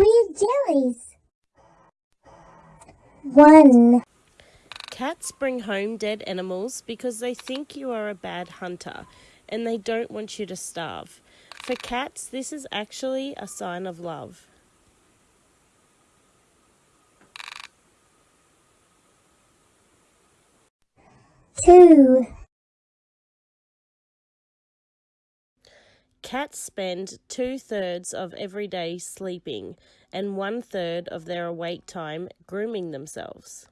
weird jellies. 1. Cats bring home dead animals because they think you are a bad hunter and they don't want you to starve. For cats, this is actually a sign of love. Two. Cats spend two thirds of every day sleeping and one third of their awake time grooming themselves.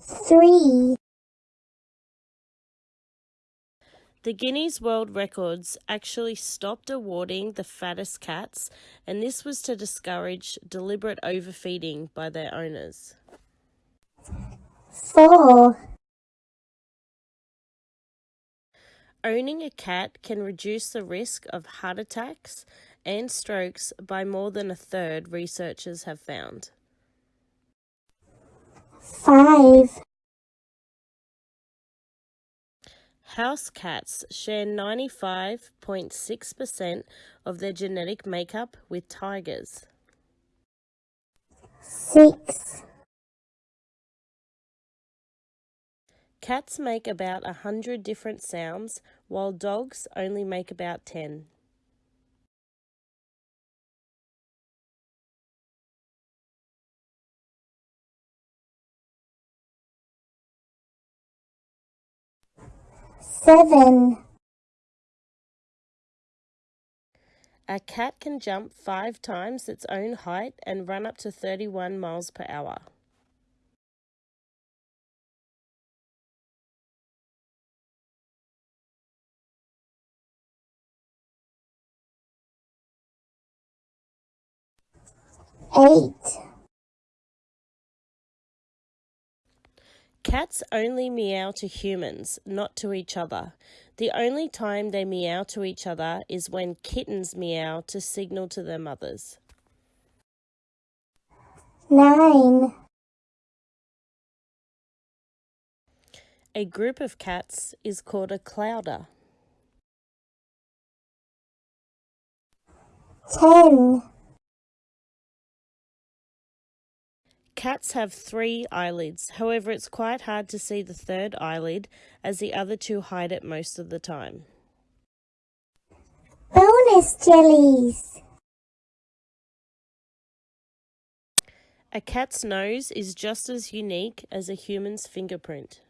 Three. The Guinness World Records actually stopped awarding the fattest cats, and this was to discourage deliberate overfeeding by their owners. 4. Owning a cat can reduce the risk of heart attacks and strokes by more than a third, researchers have found. 5. House cats share 95.6% of their genetic makeup with tigers. 6. Cats make about a hundred different sounds, while dogs only make about 10. Seven. A cat can jump five times its own height and run up to 31 miles per hour. Eight. Cats only meow to humans, not to each other. The only time they meow to each other is when kittens meow to signal to their mothers. 9. A group of cats is called a clowder. 10. Cats have three eyelids, however, it's quite hard to see the third eyelid as the other two hide it most of the time. Bonus jellies. A cat's nose is just as unique as a human's fingerprint.